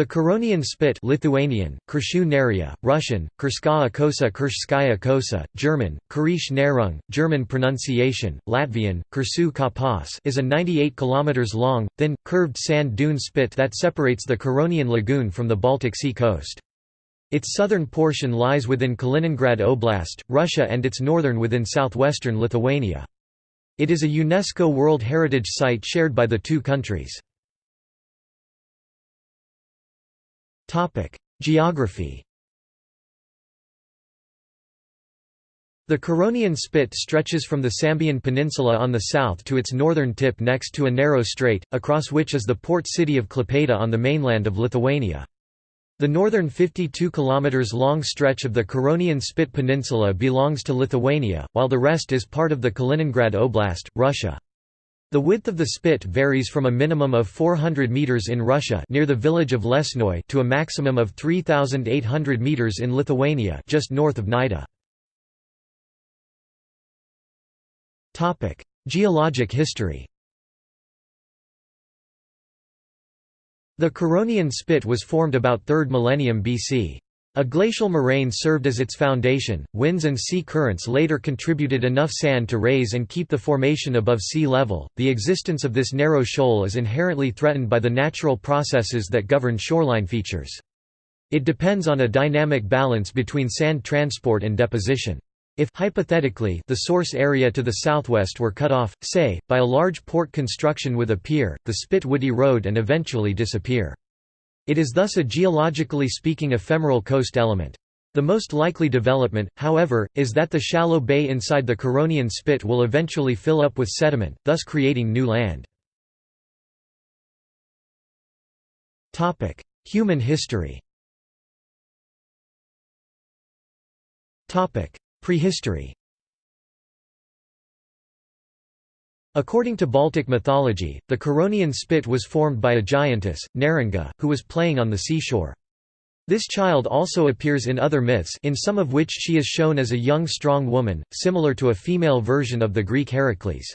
The Curonian Spit Lithuanian, Neria, Russian, Kurshskaya Kosa Kurshskaya Kosa, German, Kurish Nerung, German pronunciation, Latvian, Kursu Kapas is a 98 km long, thin, curved sand dune spit that separates the Curonian Lagoon from the Baltic Sea coast. Its southern portion lies within Kaliningrad Oblast, Russia and its northern within southwestern Lithuania. It is a UNESCO World Heritage Site shared by the two countries. Geography The Curonian Spit stretches from the Sambian Peninsula on the south to its northern tip next to a narrow strait, across which is the port city of Klaipėda on the mainland of Lithuania. The northern 52 km long stretch of the Curonian Spit Peninsula belongs to Lithuania, while the rest is part of the Kaliningrad Oblast, Russia. The width of the spit varies from a minimum of 400 meters in Russia near the village of Lesnoy to a maximum of 3800 meters in Lithuania just north of Nida. Topic: Geologic history. The Curonian Spit was formed about 3rd millennium BC. A glacial moraine served as its foundation. Winds and sea currents later contributed enough sand to raise and keep the formation above sea level. The existence of this narrow shoal is inherently threatened by the natural processes that govern shoreline features. It depends on a dynamic balance between sand transport and deposition. If hypothetically, the source area to the southwest were cut off, say, by a large port construction with a pier, the spit would erode and eventually disappear. It is thus a geologically speaking ephemeral coast element. The most likely development, however, is that the shallow bay inside the Curonian Spit will eventually fill up with sediment, thus creating new land. Human history Prehistory According to Baltic mythology, the Curonian Spit was formed by a giantess, Neringa, who was playing on the seashore. This child also appears in other myths in some of which she is shown as a young strong woman, similar to a female version of the Greek Heracles.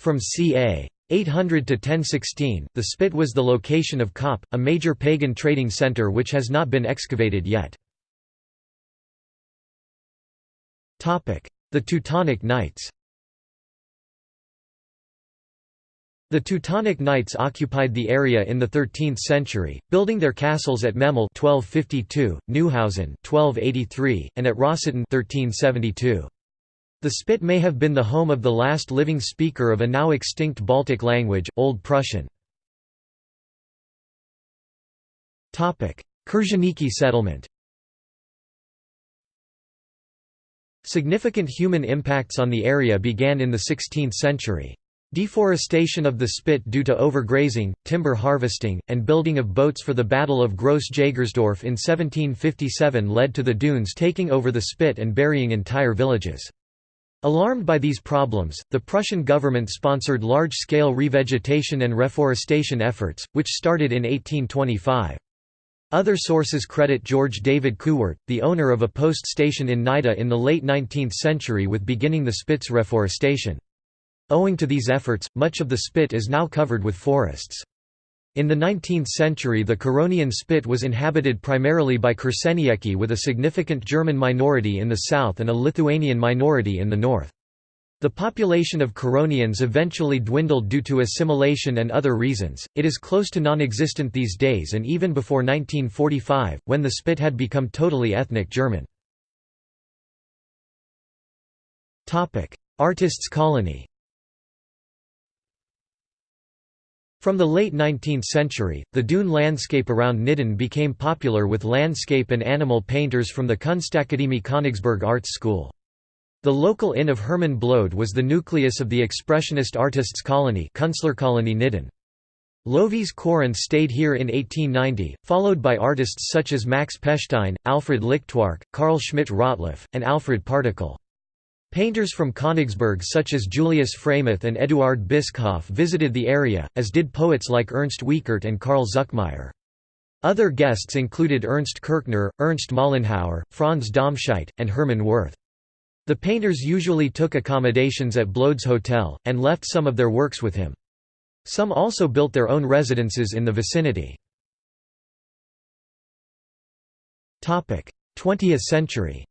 From ca. 800 to 1016, the Spit was the location of Kaup, a major pagan trading center which has not been excavated yet. The Teutonic Knights The Teutonic Knights occupied the area in the 13th century, building their castles at Memel 1252, Neuhausen 1283, and at Rossitten 1372. The Spit may have been the home of the last living speaker of a now extinct Baltic language, Old Prussian. Kursenieki settlement Significant human impacts on the area began in the 16th century. Deforestation of the spit due to overgrazing, timber harvesting, and building of boats for the Battle of Gross Jagersdorf in 1757 led to the dunes taking over the spit and burying entire villages. Alarmed by these problems, the Prussian government sponsored large-scale revegetation and reforestation efforts, which started in 1825. Other sources credit George David Kuwert, the owner of a post station in Nida in the late 19th century with beginning the Spit's reforestation. Owing to these efforts, much of the spit is now covered with forests. In the 19th century the Curonian Spit was inhabited primarily by Kursenieki with a significant German minority in the south and a Lithuanian minority in the north. The population of Curonians eventually dwindled due to assimilation and other reasons, it is close to non-existent these days and even before 1945, when the Spit had become totally ethnic German. Artists' colony From the late 19th century, the dune landscape around Nidden became popular with landscape and animal painters from the Kunstakademie Königsberg Arts School. The local inn of Herman Blode was the nucleus of the expressionist artists' colony Künstlerkolonie Nidden. Lovis Corinth stayed here in 1890, followed by artists such as Max Pechstein, Alfred Lichtwark, Carl Schmidt-Rottluff, and Alfred Partikel. Painters from Königsberg such as Julius Freimuth and Eduard Bischoff visited the area, as did poets like Ernst Wiechert and Carl Zuckmayer. Other guests included Ernst Kirchner, Ernst Mollenhauer, Franz Domscheit, and Hermann Wirth. The painters usually took accommodations at Blode's hotel, and left some of their works with him. Some also built their own residences in the vicinity. 20th century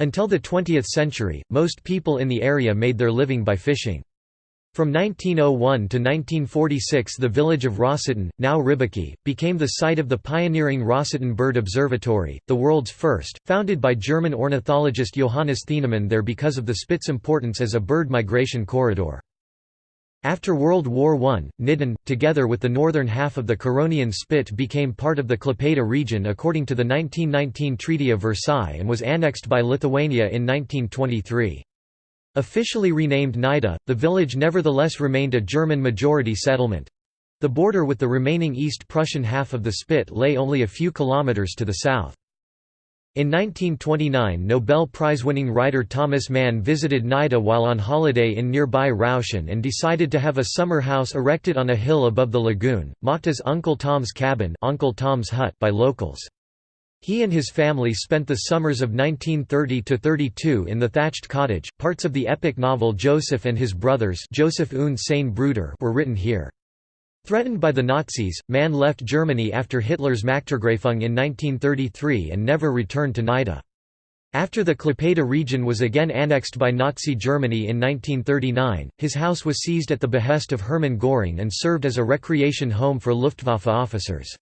Until the 20th century, most people in the area made their living by fishing. From 1901 to 1946 the village of Rossitten, now Riebeeke, became the site of the pioneering Rossitten Bird Observatory, the world's first, founded by German ornithologist Johannes Thienemann there because of the Spit's importance as a bird migration corridor. After World War I, Nidden, together with the northern half of the Curonian Spit became part of the Klaipėda region according to the 1919 Treaty of Versailles and was annexed by Lithuania in 1923. Officially renamed Nida, the village nevertheless remained a German-majority settlement. The border with the remaining East Prussian half of the Spit lay only a few kilometers to the south. In 1929 Nobel Prize-winning writer Thomas Mann visited Nida while on holiday in nearby Rauschen and decided to have a summer house erected on a hill above the lagoon, mocked as Uncle Tom's Cabin Uncle Tom's Hut by locals. He and his family spent the summers of 1930–32 in the thatched cottage. Parts of the epic novel Joseph and His Brothers Joseph und Brüder were written here. Threatened by the Nazis, Mann left Germany after Hitler's Machtergreifung in 1933 and never returned to Nida. After the Klaipeda region was again annexed by Nazi Germany in 1939, his house was seized at the behest of Hermann Göring and served as a recreation home for Luftwaffe officers.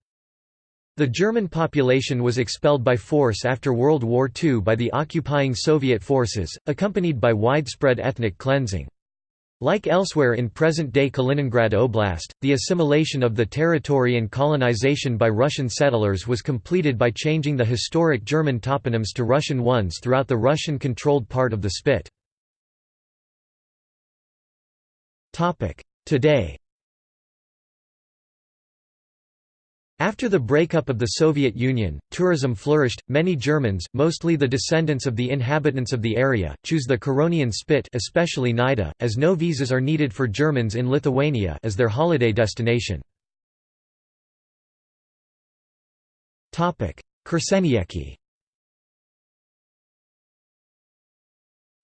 The German population was expelled by force after World War II by the occupying Soviet forces, accompanied by widespread ethnic cleansing. Like elsewhere in present-day Kaliningrad Oblast, the assimilation of the territory and colonization by Russian settlers was completed by changing the historic German toponyms to Russian ones throughout the Russian-controlled part of the Spit. Today After the breakup of the Soviet Union, tourism flourished. Many Germans, mostly the descendants of the inhabitants of the area, choose the Curonian Spit, especially Nida, as no visas are needed for Germans in Lithuania as their holiday destination. Topic: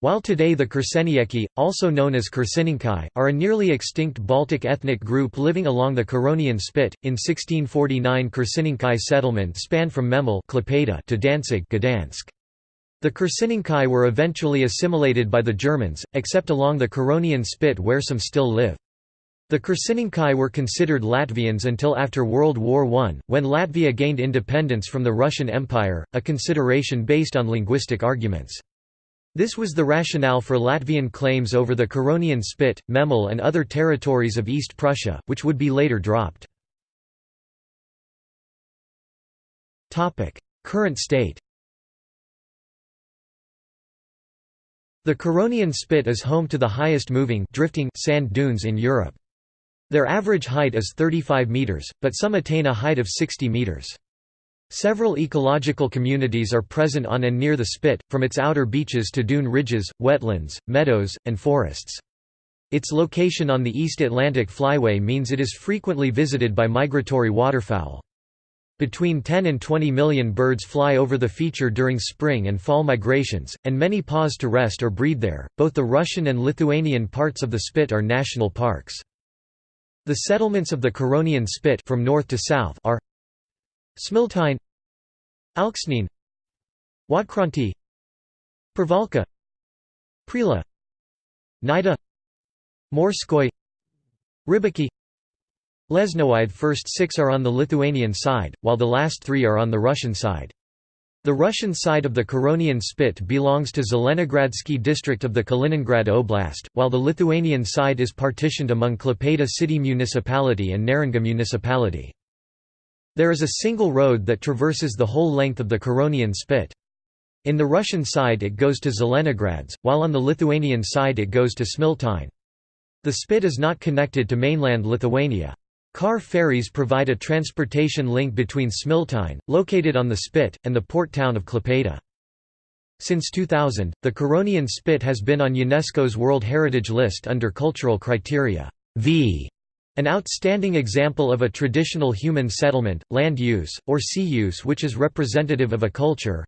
While today the Kursenieki, also known as Kursininkai, are a nearly extinct Baltic ethnic group living along the Curonian Spit, in 1649 Kursininkai settlement spanned from Memel to Danzig Gdansk. The Kursininkai were eventually assimilated by the Germans, except along the Curonian Spit where some still live. The Kursininkai were considered Latvians until after World War I, when Latvia gained independence from the Russian Empire, a consideration based on linguistic arguments. This was the rationale for Latvian claims over the Curonian Spit, Memel and other territories of East Prussia, which would be later dropped. Current state The Curonian Spit is home to the highest moving drifting sand dunes in Europe. Their average height is 35 metres, but some attain a height of 60 metres. Several ecological communities are present on and near the spit, from its outer beaches to dune ridges, wetlands, meadows, and forests. Its location on the East Atlantic Flyway means it is frequently visited by migratory waterfowl. Between 10 and 20 million birds fly over the feature during spring and fall migrations, and many pause to rest or breed there. Both the Russian and Lithuanian parts of the Spit are national parks. The settlements of the Curonian Spit from north to south are Smiltyne Alksnene Juodkrantė Pervalka Preila Nida Morskoy Ribiki Lesnoide first six are on the Lithuanian side, while the last three are on the Russian side. The Russian side of the Curonian Spit belongs to Zelenogradsky district of the Kaliningrad Oblast, while the Lithuanian side is partitioned among Klaipėda city municipality and Neringa municipality. There is a single road that traverses the whole length of the Curonian Spit. In the Russian side it goes to Zelenogradsk, while on the Lithuanian side it goes to Smiltyne. The Spit is not connected to mainland Lithuania. Car ferries provide a transportation link between Smiltyne, located on the Spit, and the port town of Klaipėda. Since 2000, the Curonian Spit has been on UNESCO's World Heritage List under cultural criteria V an outstanding example of a traditional human settlement, land use, or sea use which is representative of a culture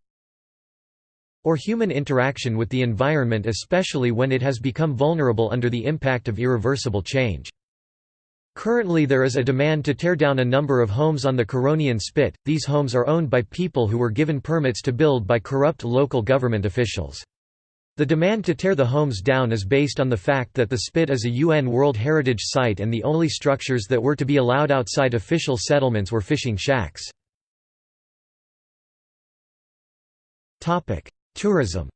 or human interaction with the environment especially when it has become vulnerable under the impact of irreversible change. Currently there is a demand to tear down a number of homes on the Curonian Spit, these homes are owned by people who were given permits to build by corrupt local government officials. The demand to tear the homes down is based on the fact that the Spit is a UN World Heritage Site and the only structures that were to be allowed outside official settlements were fishing shacks. Tourism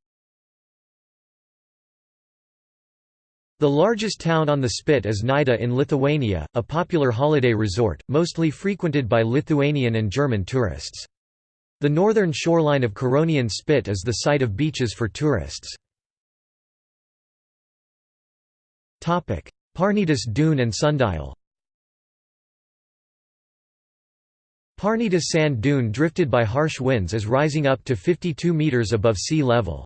The largest town on the Spit is Nida in Lithuania, a popular holiday resort, mostly frequented by Lithuanian and German tourists. The northern shoreline of Curonian Spit is the site of beaches for tourists. Parnidis dune and sundial Parnidis sand dune drifted by harsh winds is rising up to 52 metres above sea level.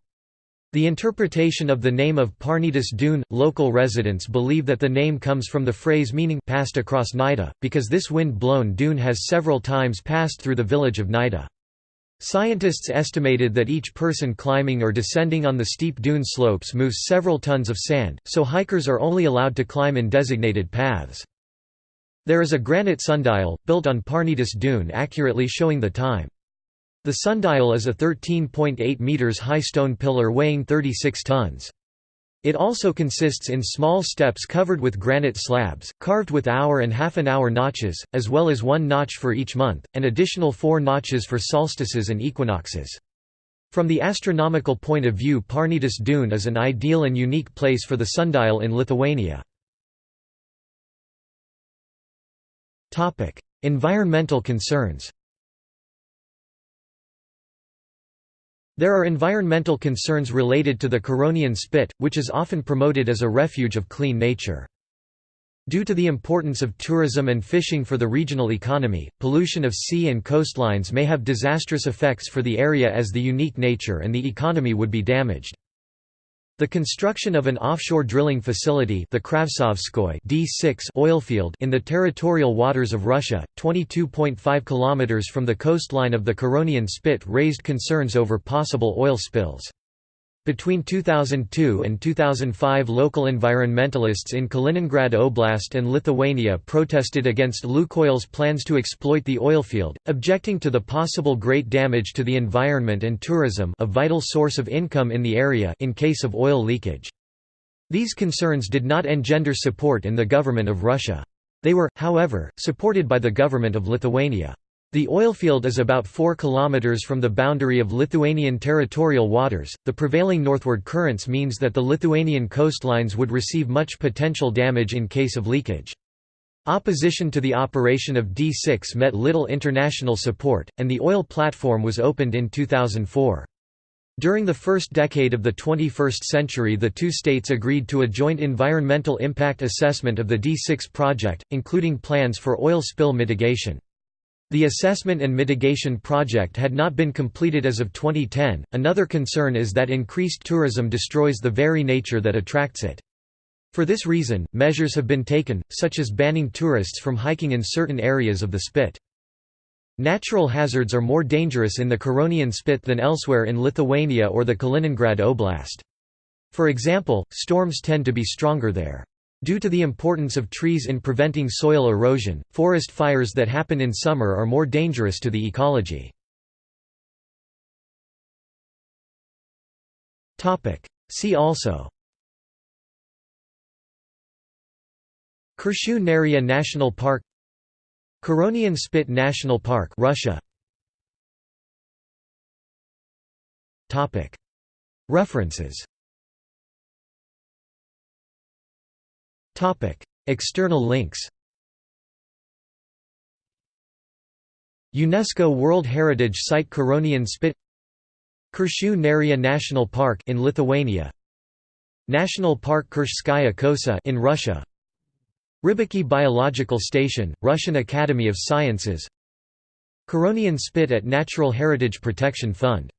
The interpretation of the name of Parnidis Dune, local residents believe that the name comes from the phrase meaning passed across Nida, because this wind-blown dune has several times passed through the village of Nida. Scientists estimated that each person climbing or descending on the steep dune slopes moves several tons of sand, so hikers are only allowed to climb in designated paths. There is a granite sundial, built on Parnidis Dune accurately showing the time. The sundial is a 13.8 meters high stone pillar weighing 36 tons. It also consists in small steps covered with granite slabs, carved with hour and half an hour notches, as well as one notch for each month, and additional four notches for solstices and equinoxes. From the astronomical point of view Parnidis Dune is an ideal and unique place for the sundial in Lithuania. Environmental concerns There are environmental concerns related to the Curonian Spit, which is often promoted as a refuge of clean nature. Due to the importance of tourism and fishing for the regional economy, pollution of sea and coastlines may have disastrous effects for the area as the unique nature and the economy would be damaged. The construction of an offshore drilling facility the Kravtsovskoye D6 oilfield in the territorial waters of Russia, 22.5 km from the coastline of the Curonian Spit raised concerns over possible oil spills. Between 2002 and 2005 local environmentalists in Kaliningrad Oblast and Lithuania protested against Lukoil's plans to exploit the oilfield, objecting to the possible great damage to the environment and tourism a vital source of income in the area in case of oil leakage. These concerns did not engender support in the government of Russia. They were, however, supported by the government of Lithuania. The oilfield is about 4 km from the boundary of Lithuanian territorial waters. The prevailing northward currents means that the Lithuanian coastlines would receive much potential damage in case of leakage. Opposition to the operation of D6 met little international support, and the oil platform was opened in 2004. During the first decade of the 21st century the two states agreed to a joint environmental impact assessment of the D6 project, including plans for oil spill mitigation. The assessment and mitigation project had not been completed as of 2010. Another concern is that increased tourism destroys the very nature that attracts it. For this reason, measures have been taken, such as banning tourists from hiking in certain areas of the Spit. Natural hazards are more dangerous in the Curonian Spit than elsewhere in Lithuania or the Kaliningrad Oblast. For example, storms tend to be stronger there. Due to the importance of trees in preventing soil erosion, forest fires that happen in summer are more dangerous to the ecology. See also. Kershu National Park. Curonian Spit National Park Russia. References External links UNESCO World Heritage Site Curonian Spit Kershu Neria National Park in Lithuania National Park Kurshskaya Kosa in Russia Rybaki Biological Station, Russian Academy of Sciences Curonian Spit at Natural Heritage Protection Fund